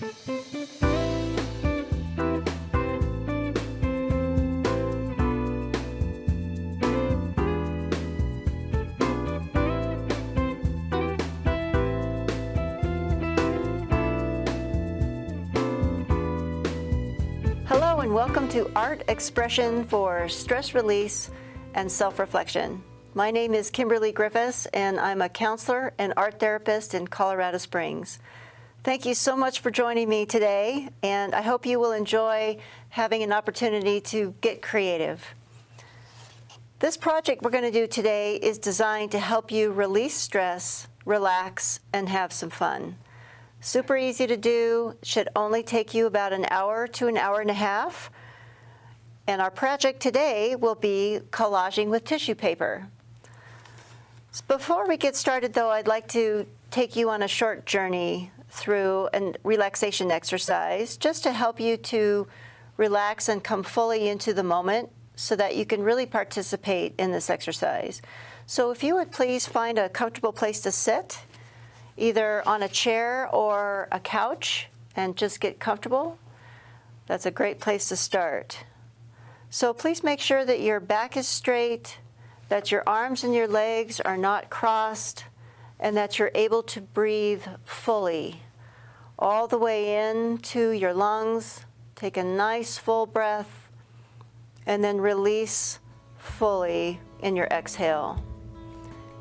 Hello and welcome to Art Expression for Stress Release and Self-Reflection. My name is Kimberly Griffiths and I'm a counselor and art therapist in Colorado Springs. Thank you so much for joining me today and I hope you will enjoy having an opportunity to get creative. This project we're going to do today is designed to help you release stress, relax, and have some fun. Super easy to do, should only take you about an hour to an hour and a half. And our project today will be collaging with tissue paper. Before we get started though, I'd like to take you on a short journey through a relaxation exercise just to help you to relax and come fully into the moment so that you can really participate in this exercise. So if you would please find a comfortable place to sit either on a chair or a couch and just get comfortable. That's a great place to start. So please make sure that your back is straight, that your arms and your legs are not crossed, and that you're able to breathe fully all the way into your lungs. Take a nice full breath and then release fully in your exhale.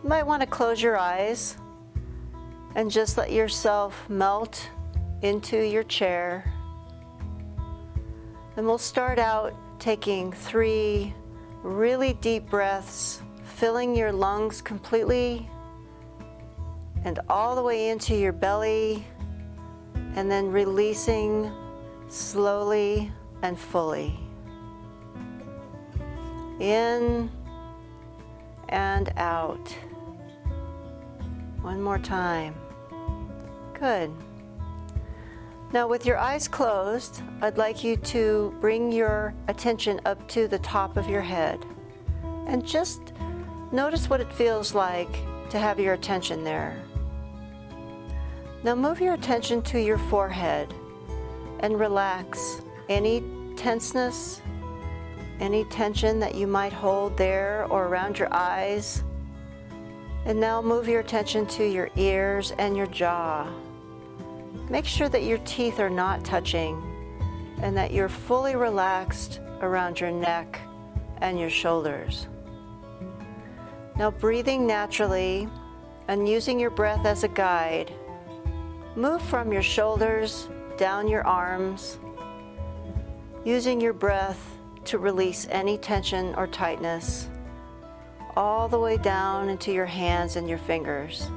You might want to close your eyes and just let yourself melt into your chair. And we'll start out taking three really deep breaths, filling your lungs completely and all the way into your belly, and then releasing slowly and fully. In and out. One more time. Good. Now with your eyes closed, I'd like you to bring your attention up to the top of your head and just notice what it feels like to have your attention there. Now move your attention to your forehead and relax any tenseness, any tension that you might hold there or around your eyes. And now move your attention to your ears and your jaw. Make sure that your teeth are not touching and that you're fully relaxed around your neck and your shoulders. Now breathing naturally and using your breath as a guide, move from your shoulders down your arms, using your breath to release any tension or tightness all the way down into your hands and your fingers.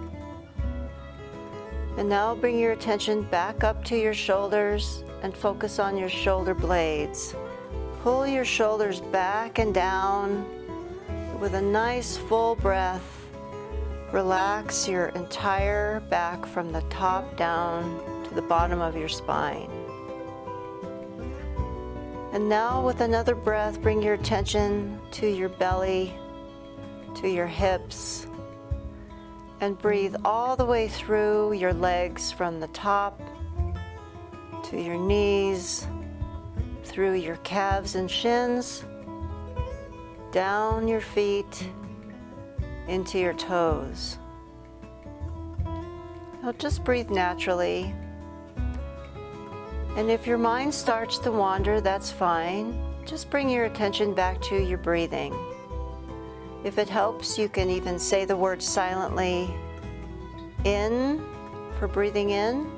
And now bring your attention back up to your shoulders and focus on your shoulder blades. Pull your shoulders back and down with a nice full breath. Relax your entire back from the top down to the bottom of your spine. And now with another breath, bring your attention to your belly, to your hips, and breathe all the way through your legs from the top to your knees, through your calves and shins, down your feet, into your toes. Now just breathe naturally. And if your mind starts to wander, that's fine. Just bring your attention back to your breathing. If it helps, you can even say the word silently in for breathing in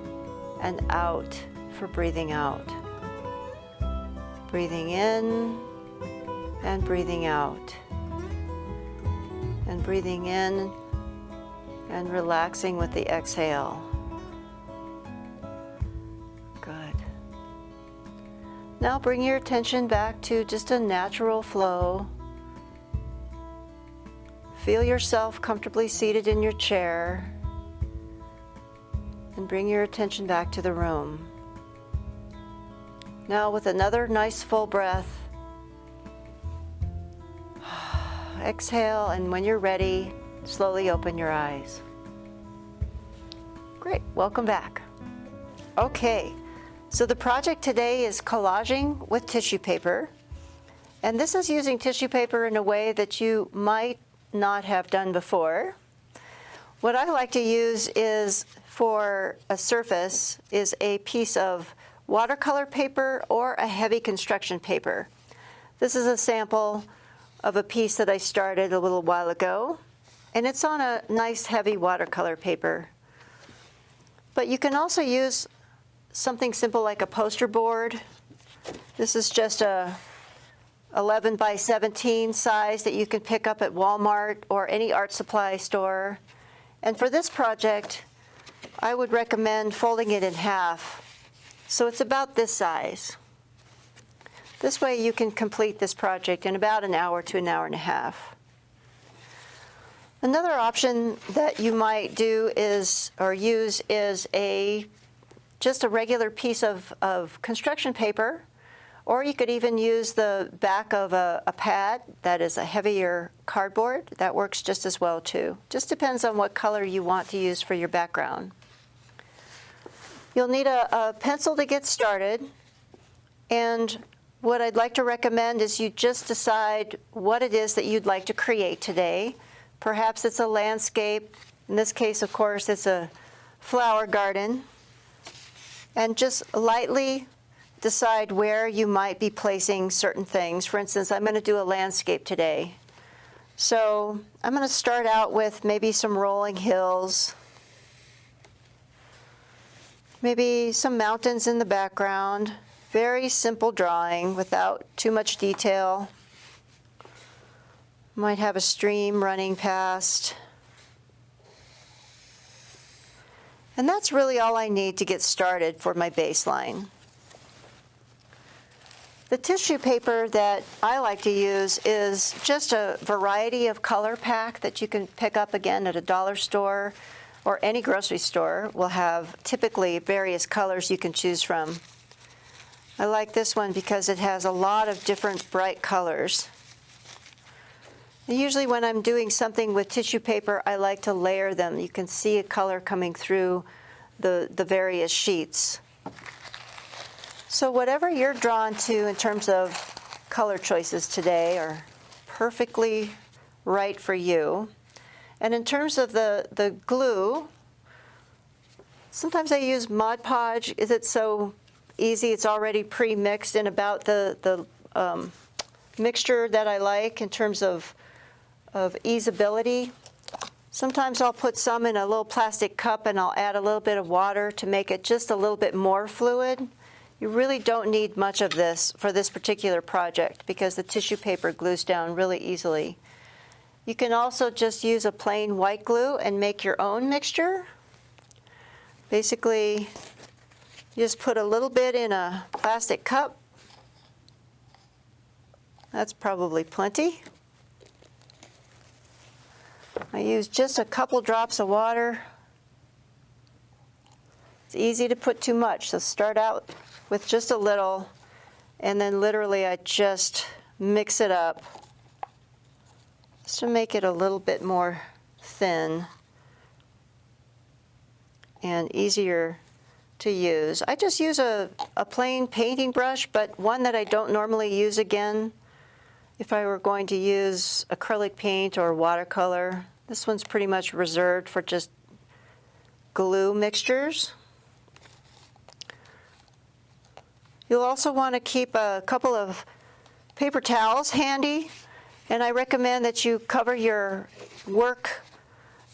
and out for breathing out. Breathing in and breathing out. Breathing in and relaxing with the exhale. Good. Now bring your attention back to just a natural flow Feel yourself comfortably seated in your chair and bring your attention back to the room. Now with another nice full breath, exhale and when you're ready, slowly open your eyes. Great, welcome back. Okay, So the project today is collaging with tissue paper. And this is using tissue paper in a way that you might not have done before. What I like to use is for a surface is a piece of watercolor paper or a heavy construction paper. This is a sample of a piece that I started a little while ago, and it's on a nice heavy watercolor paper. But you can also use something simple like a poster board. This is just a 11 by 17 size that you can pick up at Walmart or any art supply store. And for this project, I would recommend folding it in half. So it's about this size. This way you can complete this project in about an hour to an hour and a half. Another option that you might do is, or use, is a just a regular piece of, of construction paper, or you could even use the back of a, a pad that is a heavier cardboard. That works just as well too. Just depends on what color you want to use for your background. You'll need a, a pencil to get started, and what I'd like to recommend is you just decide what it is that you'd like to create today. Perhaps it's a landscape. In this case, of course, it's a flower garden. And just lightly decide where you might be placing certain things. For instance, I'm going to do a landscape today. So I'm going to start out with maybe some rolling hills, maybe some mountains in the background. Very simple drawing without too much detail. Might have a stream running past. And that's really all I need to get started for my baseline. The tissue paper that I like to use is just a variety of color pack that you can pick up again at a dollar store or any grocery store will have typically various colors you can choose from. I like this one because it has a lot of different bright colors. Usually when I'm doing something with tissue paper, I like to layer them. You can see a color coming through the, the various sheets. So whatever you're drawn to in terms of color choices today are perfectly right for you. And in terms of the, the glue, sometimes I use Mod Podge. Is it so easy. It's already pre-mixed in about the, the um, mixture that I like in terms of, of easeability. Sometimes I'll put some in a little plastic cup and I'll add a little bit of water to make it just a little bit more fluid. You really don't need much of this for this particular project because the tissue paper glues down really easily. You can also just use a plain white glue and make your own mixture. Basically, just put a little bit in a plastic cup. That's probably plenty. I use just a couple drops of water. It's easy to put too much, so start out with just a little, and then literally I just mix it up just to make it a little bit more thin and easier to use. I just use a, a plain painting brush, but one that I don't normally use again. If I were going to use acrylic paint or watercolor, this one's pretty much reserved for just glue mixtures. You'll also want to keep a couple of paper towels handy, and I recommend that you cover your work,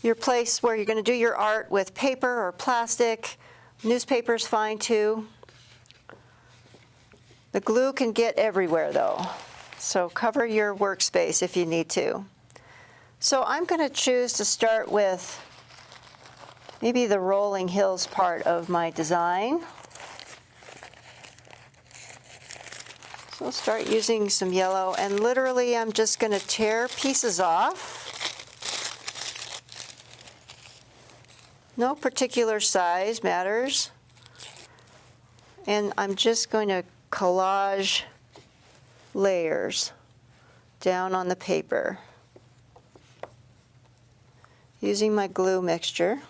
your place where you're going to do your art with paper or plastic, Newspaper's fine too. The glue can get everywhere though, so cover your workspace if you need to. So I'm going to choose to start with maybe the rolling hills part of my design. So I'll start using some yellow and literally I'm just going to tear pieces off. No particular size matters. And I'm just going to collage layers down on the paper using my glue mixture.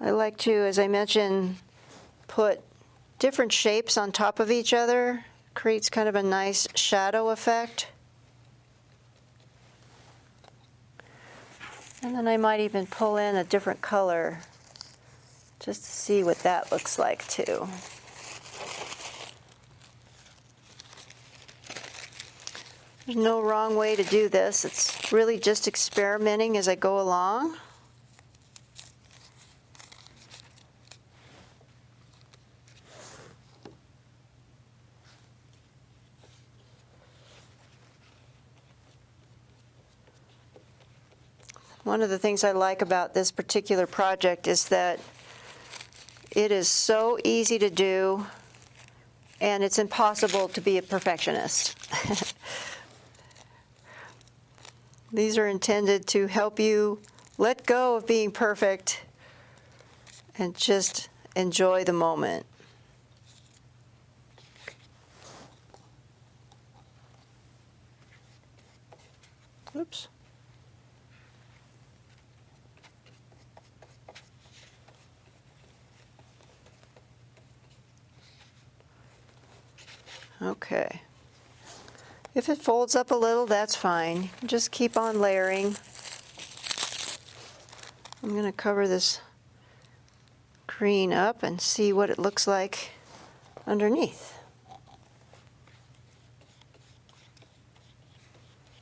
I like to, as I mentioned, put different shapes on top of each other. Creates kind of a nice shadow effect. And then I might even pull in a different color just to see what that looks like too. There's no wrong way to do this. It's really just experimenting as I go along. One of the things I like about this particular project is that it is so easy to do and it's impossible to be a perfectionist. These are intended to help you let go of being perfect and just enjoy the moment. Oops. Okay. If it folds up a little, that's fine. Just keep on layering. I'm going to cover this green up and see what it looks like underneath.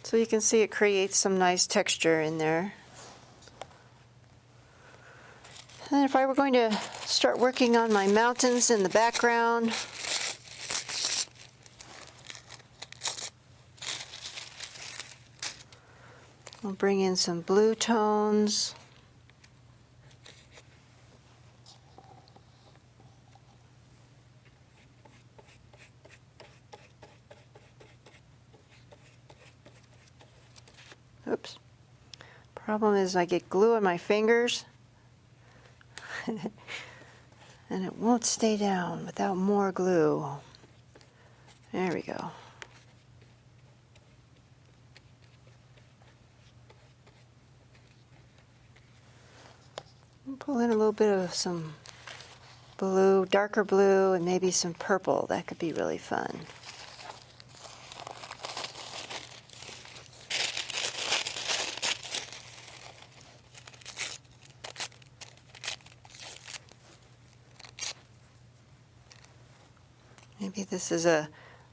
So you can see it creates some nice texture in there. And if I were going to start working on my mountains in the background, bring in some blue tones. Oops. Problem is I get glue on my fingers and it won't stay down without more glue. There we go. Pull in a little bit of some blue, darker blue, and maybe some purple. That could be really fun. Maybe this is a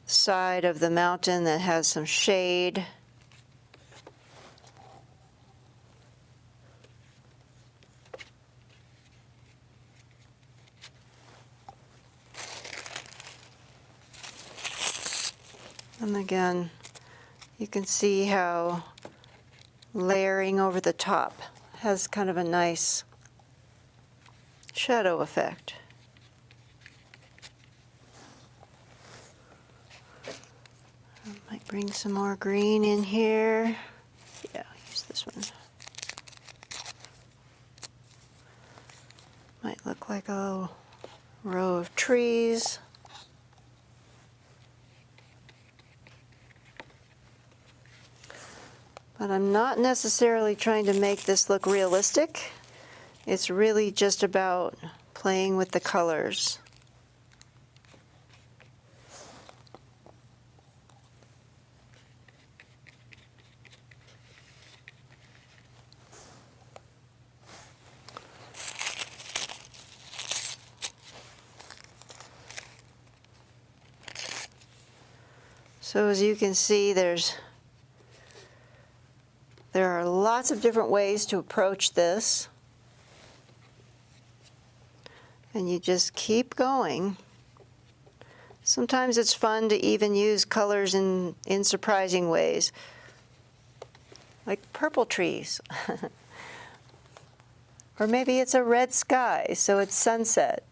side of the mountain that has some shade. And again, you can see how layering over the top has kind of a nice shadow effect. Might bring some more green in here. Yeah, use this one. Might look like a row of trees. But I'm not necessarily trying to make this look realistic. It's really just about playing with the colors. So as you can see, there's there are lots of different ways to approach this. And you just keep going. Sometimes it's fun to even use colors in, in surprising ways, like purple trees. or maybe it's a red sky, so it's sunset.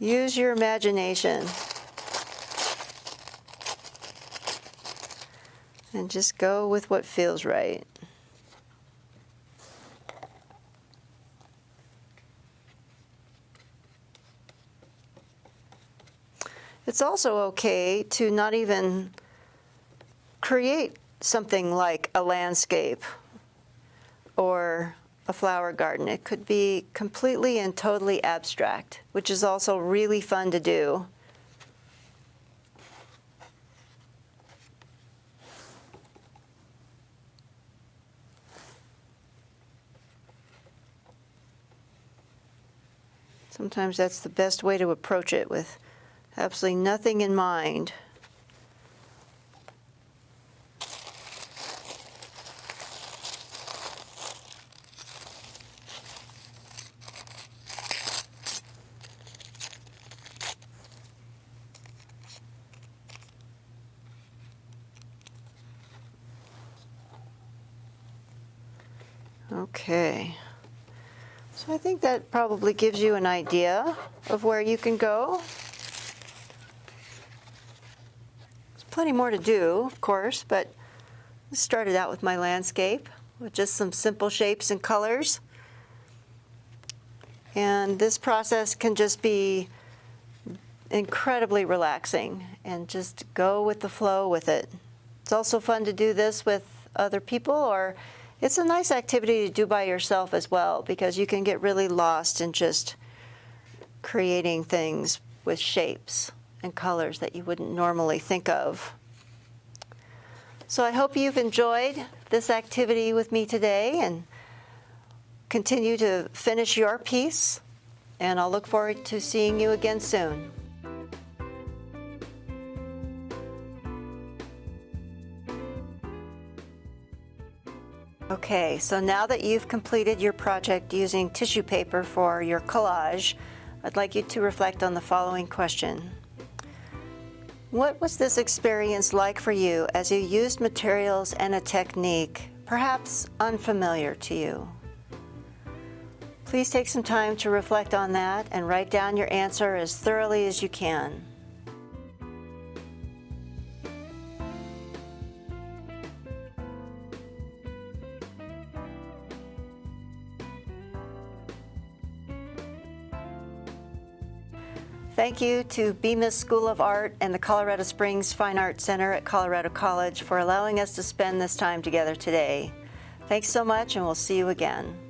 Use your imagination. And just go with what feels right. It's also okay to not even create something like a landscape or a flower garden. It could be completely and totally abstract, which is also really fun to do. Sometimes that's the best way to approach it with absolutely nothing in mind. Okay. So I think that probably gives you an idea of where you can go. There's plenty more to do, of course, but I started out with my landscape with just some simple shapes and colors. And this process can just be incredibly relaxing and just go with the flow with it. It's also fun to do this with other people or it's a nice activity to do by yourself as well because you can get really lost in just creating things with shapes and colors that you wouldn't normally think of. So I hope you've enjoyed this activity with me today and continue to finish your piece. And I'll look forward to seeing you again soon. Okay, so now that you've completed your project using tissue paper for your collage, I'd like you to reflect on the following question. What was this experience like for you as you used materials and a technique perhaps unfamiliar to you? Please take some time to reflect on that and write down your answer as thoroughly as you can. Thank you to Bemis School of Art and the Colorado Springs Fine Arts Center at Colorado College for allowing us to spend this time together today. Thanks so much and we'll see you again.